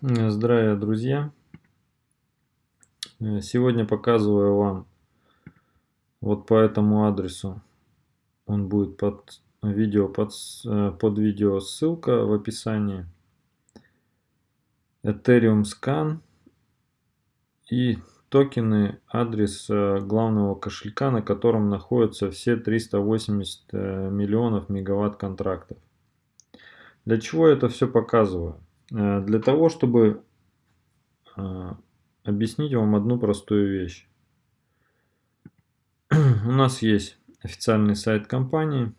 Здравия, друзья! Э, сегодня показываю вам вот по этому адресу. Он будет под видео, под, э, под видео ссылка в описании. Ethereum Scan и токены, адрес э, главного кошелька, на котором находятся все 380 миллионов мегаватт контрактов. Для чего я это все показываю? Э, для того, чтобы э, объяснить вам одну простую вещь. У нас есть официальный сайт компании,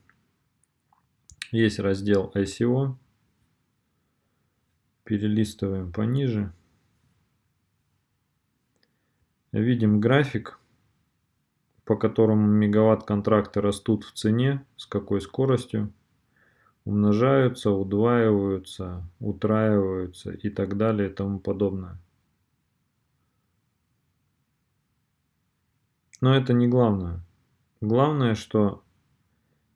есть раздел ICO. Перелистываем пониже. Видим график, по которому мегаватт контракты растут в цене, с какой скоростью умножаются, удваиваются, утраиваются и так далее и тому подобное. Но это не главное. Главное, что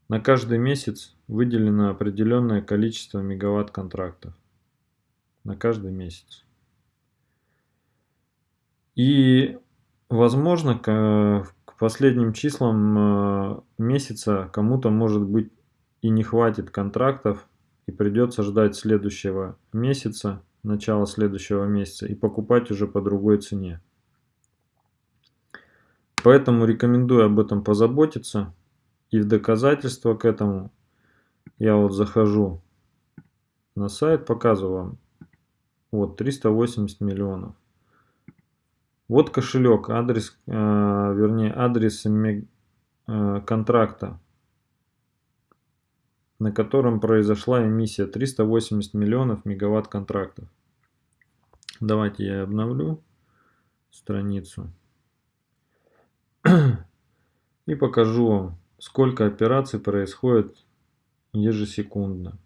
на каждый месяц выделено определенное количество мегаватт контрактов. На каждый месяц. И, возможно, к, к последним числам э, месяца кому-то может быть и не хватит контрактов, и придется ждать следующего месяца, начала следующего месяца, и покупать уже по другой цене. Поэтому рекомендую об этом позаботиться. И в доказательство к этому я вот захожу на сайт, показываю вам. Вот 380 миллионов. Вот кошелек, адрес, э, вернее адрес э, контракта на котором произошла эмиссия 380 миллионов мегаватт контрактов. Давайте я обновлю страницу и покажу вам, сколько операций происходит ежесекундно.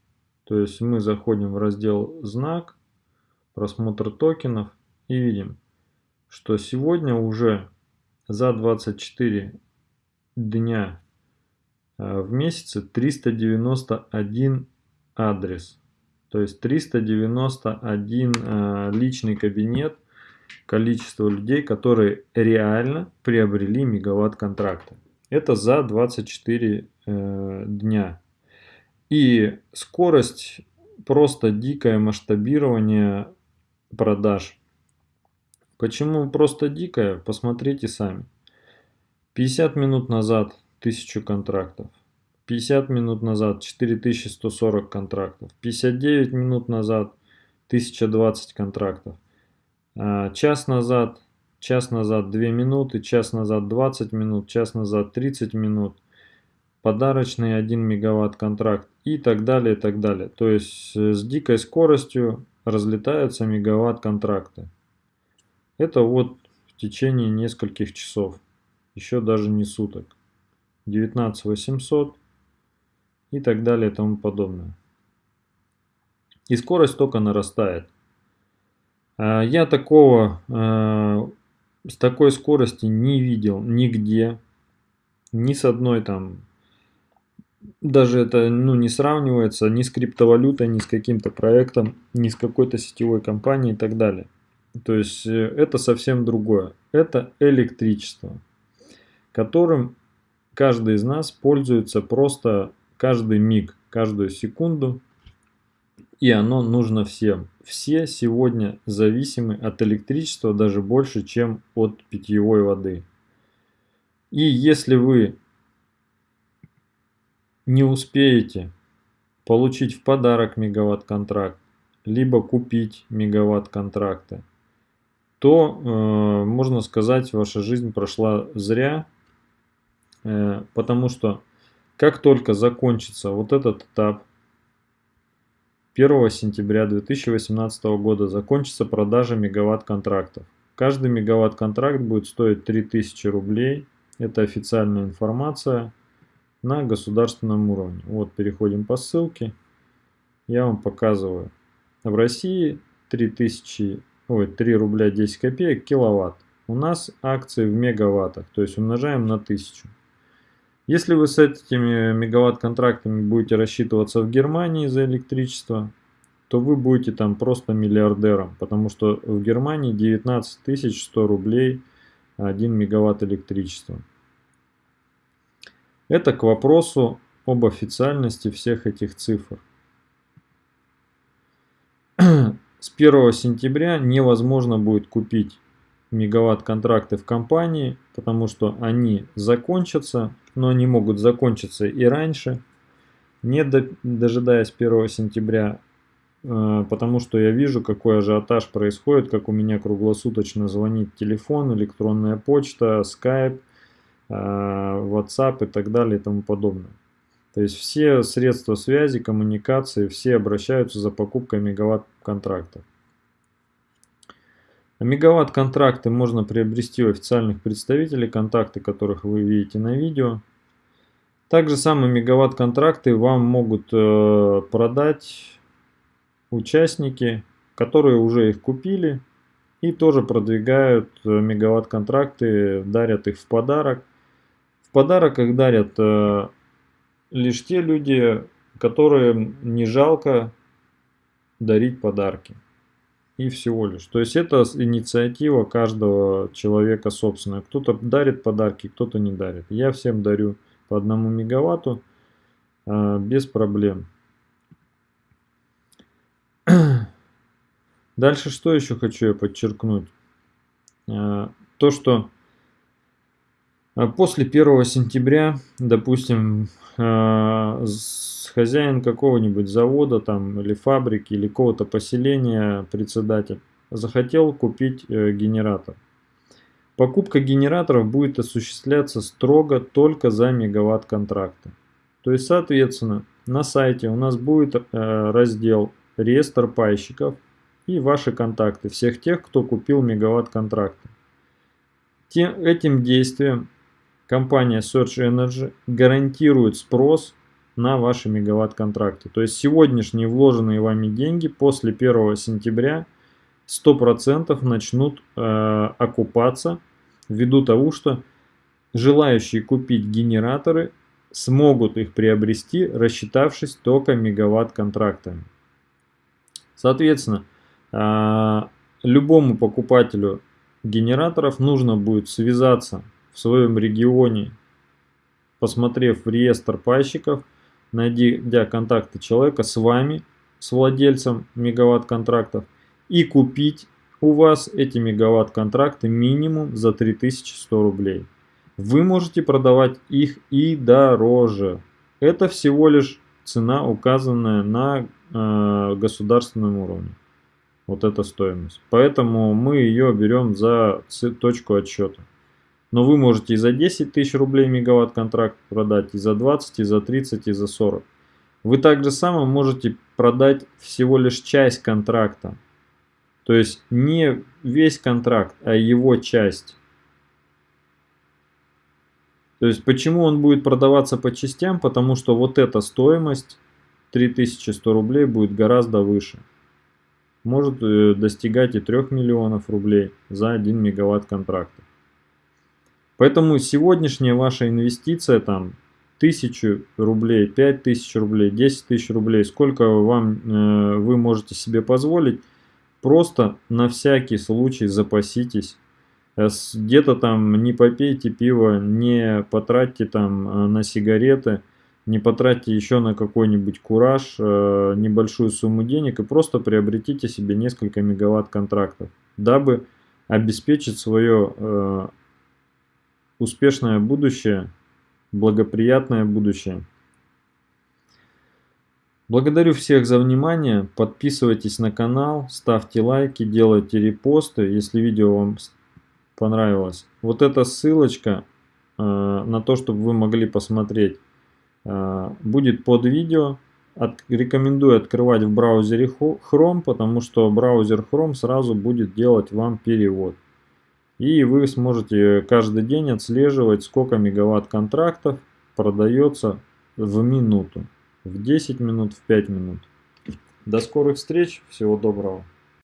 То есть мы заходим в раздел «Знак», просмотр токенов и видим, что сегодня уже за 24 дня в месяце 391 адрес. То есть 391 э, личный кабинет, количество людей, которые реально приобрели мегаватт контракта. Это за 24 э, дня. И скорость просто дикое масштабирование продаж. Почему просто дикое? Посмотрите сами. 50 минут назад 1000 контрактов. 50 минут назад 4140 контрактов. 59 минут назад 1020 контрактов. А, час назад, час назад 2 минуты, час назад 20 минут, час назад 30 минут. Подарочный 1 мегаватт контракт и так далее, и так далее. То есть э, с дикой скоростью разлетаются мегаватт контракты. Это вот в течение нескольких часов, еще даже не суток. 19800 и так далее и тому подобное. И скорость только нарастает. А, я такого, а, с такой скорости не видел нигде, ни с одной там, даже это ну, не сравнивается ни с криптовалютой, ни с каким-то проектом, ни с какой-то сетевой компанией и так далее. То есть э, это совсем другое. Это электричество, которым каждый из нас пользуется просто каждый миг, каждую секунду, и оно нужно всем. Все сегодня зависимы от электричества даже больше, чем от питьевой воды. И если вы не успеете получить в подарок мегаватт-контракт, либо купить мегаватт-контракты, то, э, можно сказать, ваша жизнь прошла зря, потому что как только закончится вот этот этап 1 сентября 2018 года закончится продажа мегаватт контрактов. Каждый мегаватт контракт будет стоить 3000 рублей. Это официальная информация на государственном уровне. Вот переходим по ссылке. Я вам показываю. В России 3000, ой, 3 рубля 10 копеек киловатт. У нас акции в мегаваттах, то есть умножаем на 1000. Если вы с этими мегаватт-контрактами будете рассчитываться в Германии за электричество, то вы будете там просто миллиардером, потому что в Германии 19 100 рублей 1 мегаватт электричества. Это к вопросу об официальности всех этих цифр. С 1 сентября невозможно будет купить мегаватт-контракты в компании, потому что они закончатся, но они могут закончиться и раньше, не дожидаясь 1 сентября, э, потому что я вижу, какой ажиотаж происходит, как у меня круглосуточно звонит телефон, электронная почта, Skype, э, WhatsApp и так далее и тому подобное. То есть все средства связи, коммуникации, все обращаются за покупкой мегаватт-контрактов. Мегаватт-контракты можно приобрести у официальных представителей, контакты которых вы видите на видео. Также самые мегаватт-контракты вам могут э, продать участники, которые уже их купили и тоже продвигают э, мегаватт-контракты, дарят их в подарок. В подарок их дарят э, лишь те люди, которые не жалко дарить подарки и всего лишь. То есть это инициатива каждого человека собственная. Кто-то дарит подарки, кто-то не дарит. Я всем дарю по одному мегаватту э, без проблем. Дальше что еще хочу я подчеркнуть? Э, то, что после 1 сентября, допустим, э, хозяин какого-нибудь завода там или фабрики или какого-то поселения, председатель, захотел купить э, генератор. Покупка генераторов будет осуществляться строго только за мегаватт контракта. То есть, соответственно, на сайте у нас будет э, раздел реестр пайщиков и ваши контакты всех тех, кто купил мегаватт контракта. Этим действием компания Search Energy гарантирует спрос на ваши мегаватт-контракты. То есть сегодняшние вложенные вами деньги после 1 сентября 100% начнут э, окупаться ввиду того, что желающие купить генераторы смогут их приобрести, рассчитавшись только мегаватт-контрактами. Соответственно, э, любому покупателю генераторов нужно будет связаться в своем регионе, посмотрев в реестр пайщиков, найдя контакты человека с вами, с владельцем мегаватт-контрактов, и купить у вас эти мегаватт-контракты минимум за 3100 рублей. Вы можете продавать их и дороже. Это всего лишь цена, указанная на э, государственном уровне. Вот эта стоимость. Поэтому мы ее берем за точку отсчета. Но вы можете и за 10 тысяч рублей мегаватт контракт продать, и за 20, и за 30, и за 40. Вы также само можете продать всего лишь часть контракта. То есть не весь контракт, а его часть. То есть почему он будет продаваться по частям? Потому что вот эта стоимость 3100 рублей будет гораздо выше. Может э, достигать и 3 миллионов рублей за 1 мегаватт контракта. Поэтому сегодняшняя ваша инвестиция там тысячу рублей, пять тысяч рублей, десять тысяч рублей, сколько вам э, вы можете себе позволить, просто на всякий случай запаситесь. Э, где-то там не попейте пиво, не потратьте там э, на сигареты, не потратьте еще на какой-нибудь кураж э, небольшую сумму денег и просто приобретите себе несколько мегаватт контрактов, дабы обеспечить свое э, успешное будущее, благоприятное будущее. Благодарю всех за внимание, подписывайтесь на канал, ставьте лайки, делайте репосты, если видео вам понравилось. Вот эта ссылочка э, на то, чтобы вы могли посмотреть, э, будет под видео. От, рекомендую открывать в браузере Chrome, потому что браузер Chrome сразу будет делать вам перевод. И вы сможете каждый день отслеживать, сколько мегаватт контрактов продается в минуту, в 10 минут, в 5 минут. До скорых встреч, всего доброго.